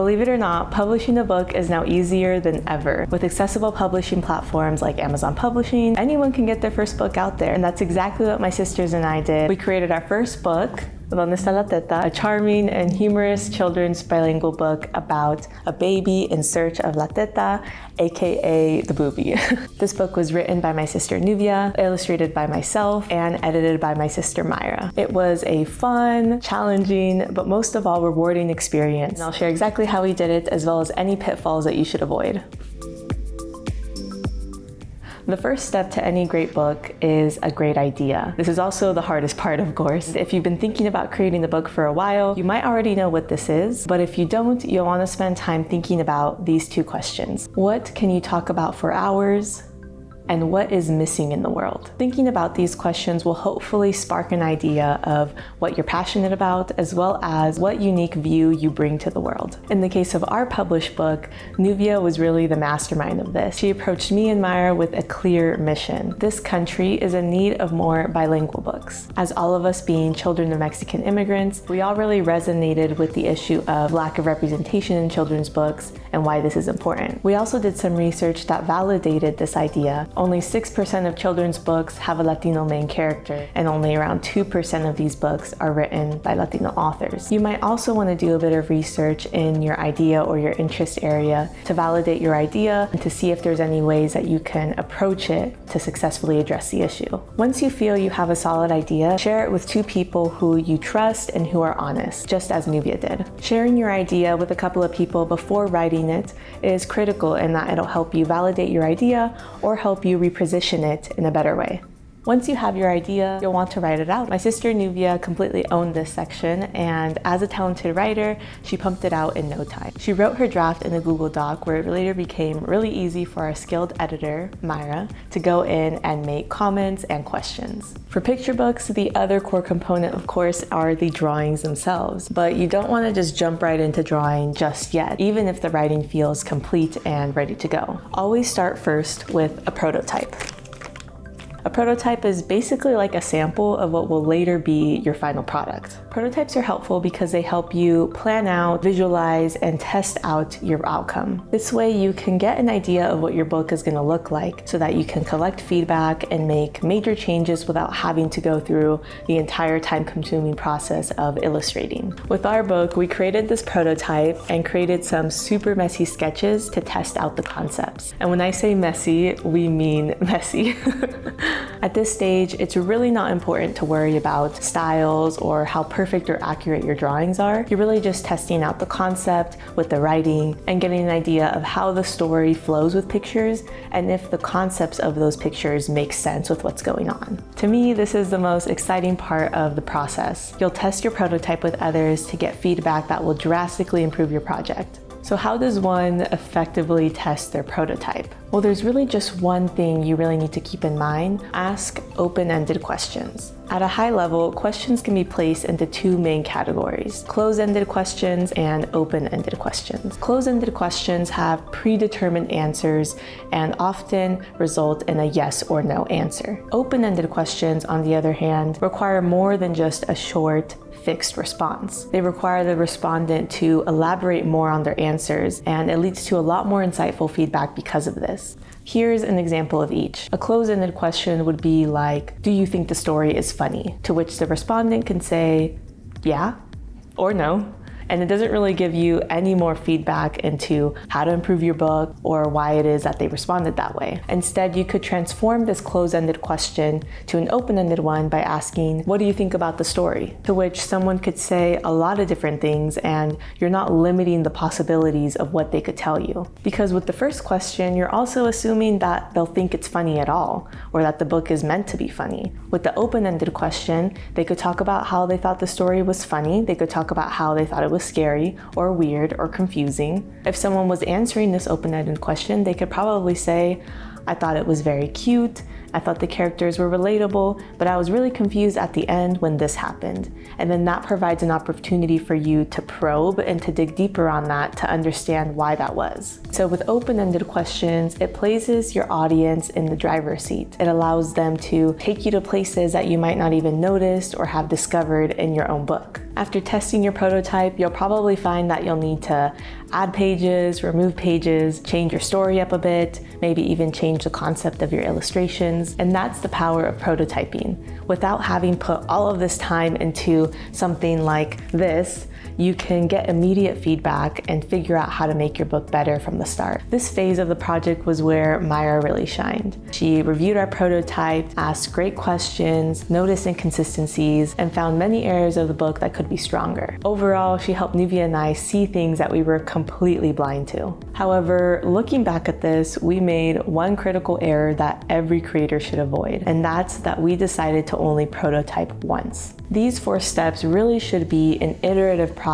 Believe it or not, publishing a book is now easier than ever. With accessible publishing platforms like Amazon Publishing, anyone can get their first book out there. And that's exactly what my sisters and I did. We created our first book, Donde está la teta, a charming and humorous children's bilingual book about a baby in search of la teta, aka the booby. this book was written by my sister Nubia, illustrated by myself, and edited by my sister Myra. It was a fun, challenging, but most of all rewarding experience. And I'll share exactly how we did it as well as any pitfalls that you should avoid. The first step to any great book is a great idea. This is also the hardest part, of course. If you've been thinking about creating the book for a while, you might already know what this is, but if you don't, you'll want to spend time thinking about these two questions. What can you talk about for hours? And what is missing in the world. Thinking about these questions will hopefully spark an idea of what you're passionate about, as well as what unique view you bring to the world. In the case of our published book, Nubia was really the mastermind of this. She approached me and Myra with a clear mission. This country is in need of more bilingual books. As all of us being children of Mexican immigrants, we all really resonated with the issue of lack of representation in children's books and why this is important. We also did some research that validated this idea only 6% of children's books have a Latino main character, and only around 2% of these books are written by Latino authors. You might also want to do a bit of research in your idea or your interest area to validate your idea and to see if there's any ways that you can approach it to successfully address the issue. Once you feel you have a solid idea, share it with two people who you trust and who are honest, just as Nubia did. Sharing your idea with a couple of people before writing it is critical in that it'll help you validate your idea or help you you reposition it in a better way. Once you have your idea, you'll want to write it out. My sister Nubia completely owned this section and as a talented writer, she pumped it out in no time. She wrote her draft in a Google Doc where it later became really easy for our skilled editor, Myra, to go in and make comments and questions. For picture books, the other core component, of course, are the drawings themselves, but you don't want to just jump right into drawing just yet, even if the writing feels complete and ready to go. Always start first with a prototype. A prototype is basically like a sample of what will later be your final product. Prototypes are helpful because they help you plan out, visualize, and test out your outcome. This way you can get an idea of what your book is going to look like so that you can collect feedback and make major changes without having to go through the entire time-consuming process of illustrating. With our book, we created this prototype and created some super messy sketches to test out the concepts. And when I say messy, we mean messy. At this stage, it's really not important to worry about styles or how perfect or accurate your drawings are. You're really just testing out the concept with the writing and getting an idea of how the story flows with pictures and if the concepts of those pictures make sense with what's going on. To me, this is the most exciting part of the process. You'll test your prototype with others to get feedback that will drastically improve your project. So how does one effectively test their prototype? Well, there's really just one thing you really need to keep in mind. Ask open-ended questions. At a high level, questions can be placed into two main categories, close-ended questions and open-ended questions. Close-ended questions have predetermined answers and often result in a yes or no answer. Open-ended questions, on the other hand, require more than just a short, fixed response. They require the respondent to elaborate more on their answers, and it leads to a lot more insightful feedback because of this. Here's an example of each. A close-ended question would be like, do you think the story is funny? To which the respondent can say, yeah, or no, and it doesn't really give you any more feedback into how to improve your book or why it is that they responded that way. Instead, you could transform this closed-ended question to an open-ended one by asking, what do you think about the story? To which someone could say a lot of different things and you're not limiting the possibilities of what they could tell you. Because with the first question, you're also assuming that they'll think it's funny at all or that the book is meant to be funny. With the open-ended question, they could talk about how they thought the story was funny. They could talk about how they thought it was was scary or weird or confusing. If someone was answering this open-ended question, they could probably say, I thought it was very cute, I thought the characters were relatable, but I was really confused at the end when this happened. And then that provides an opportunity for you to probe and to dig deeper on that to understand why that was. So with open-ended questions, it places your audience in the driver's seat. It allows them to take you to places that you might not even notice or have discovered in your own book. After testing your prototype, you'll probably find that you'll need to add pages, remove pages, change your story up a bit, maybe even change the concept of your illustrations. And that's the power of prototyping. Without having put all of this time into something like this, you can get immediate feedback and figure out how to make your book better from the start. This phase of the project was where Myra really shined. She reviewed our prototype, asked great questions, noticed inconsistencies, and found many areas of the book that could be stronger. Overall, she helped Nubia and I see things that we were completely blind to. However, looking back at this, we made one critical error that every creator should avoid, and that's that we decided to only prototype once. These four steps really should be an iterative process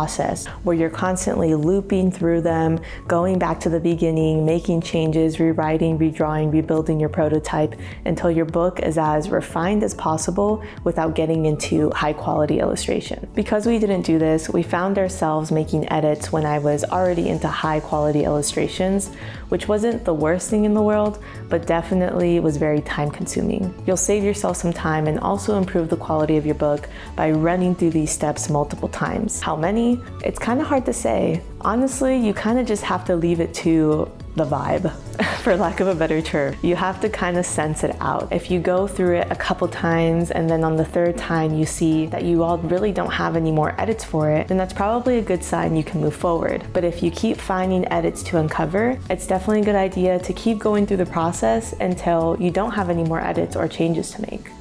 where you're constantly looping through them, going back to the beginning, making changes, rewriting, redrawing, rebuilding your prototype until your book is as refined as possible without getting into high quality illustration. Because we didn't do this, we found ourselves making edits when I was already into high quality illustrations, which wasn't the worst thing in the world, but definitely was very time consuming. You'll save yourself some time and also improve the quality of your book by running through these steps multiple times. How many? It's kind of hard to say. Honestly, you kind of just have to leave it to the vibe, for lack of a better term. You have to kind of sense it out. If you go through it a couple times and then on the third time you see that you all really don't have any more edits for it, then that's probably a good sign you can move forward. But if you keep finding edits to uncover, it's definitely a good idea to keep going through the process until you don't have any more edits or changes to make.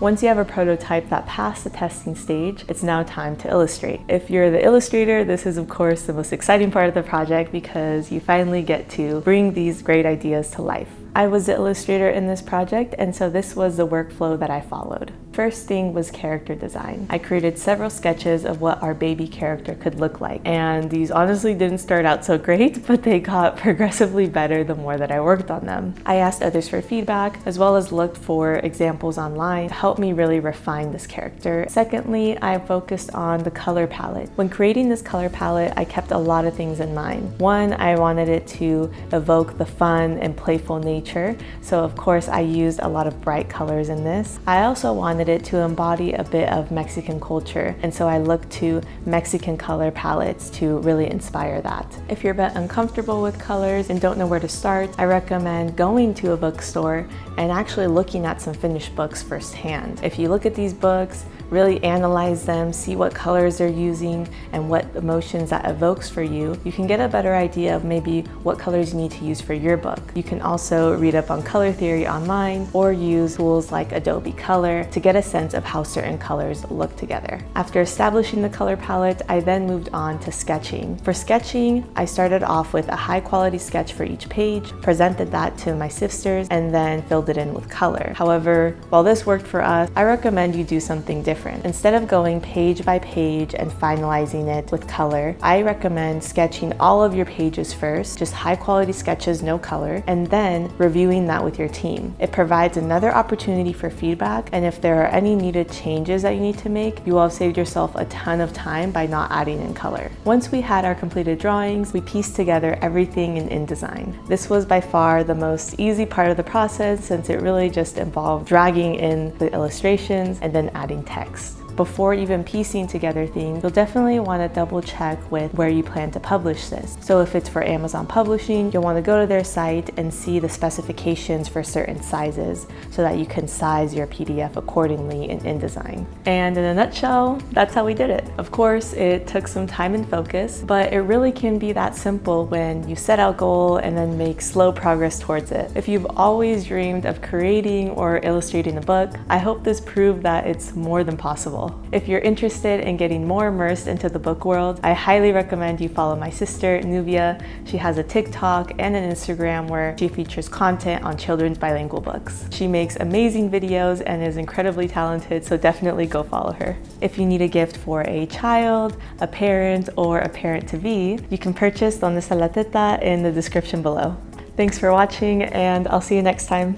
Once you have a prototype that passed the testing stage, it's now time to illustrate. If you're the illustrator, this is of course the most exciting part of the project because you finally get to bring these great ideas to life. I was the illustrator in this project and so this was the workflow that I followed. First thing was character design. I created several sketches of what our baby character could look like and these honestly didn't start out so great but they got progressively better the more that I worked on them. I asked others for feedback as well as looked for examples online to help me really refine this character. Secondly, I focused on the color palette. When creating this color palette, I kept a lot of things in mind. One, I wanted it to evoke the fun and playful nature nature. So of course I used a lot of bright colors in this. I also wanted it to embody a bit of Mexican culture. And so I looked to Mexican color palettes to really inspire that. If you're a bit uncomfortable with colors and don't know where to start, I recommend going to a bookstore and actually looking at some finished books firsthand. If you look at these books, really analyze them, see what colors they're using and what emotions that evokes for you, you can get a better idea of maybe what colors you need to use for your book. You can also read up on color theory online or use tools like Adobe Color to get a sense of how certain colors look together. After establishing the color palette, I then moved on to sketching. For sketching, I started off with a high quality sketch for each page, presented that to my sisters, and then filled it in with color. However, while this worked for us, I recommend you do something different. Instead of going page by page and finalizing it with color, I recommend sketching all of your pages first, just high quality sketches, no color, and then reviewing that with your team. It provides another opportunity for feedback, and if there are any needed changes that you need to make, you will have saved yourself a ton of time by not adding in color. Once we had our completed drawings, we pieced together everything in InDesign. This was by far the most easy part of the process since it really just involved dragging in the illustrations and then adding text before even piecing together things, you'll definitely want to double check with where you plan to publish this. So if it's for Amazon Publishing, you'll want to go to their site and see the specifications for certain sizes so that you can size your PDF accordingly in InDesign. And in a nutshell, that's how we did it. Of course, it took some time and focus, but it really can be that simple when you set out goal and then make slow progress towards it. If you've always dreamed of creating or illustrating a book, I hope this proved that it's more than possible. If you're interested in getting more immersed into the book world, I highly recommend you follow my sister, Nubia. She has a TikTok and an Instagram where she features content on children's bilingual books. She makes amazing videos and is incredibly talented, so definitely go follow her. If you need a gift for a child, a parent, or a parent-to-be, you can purchase Donde está la teta in the description below. Thanks for watching and I'll see you next time.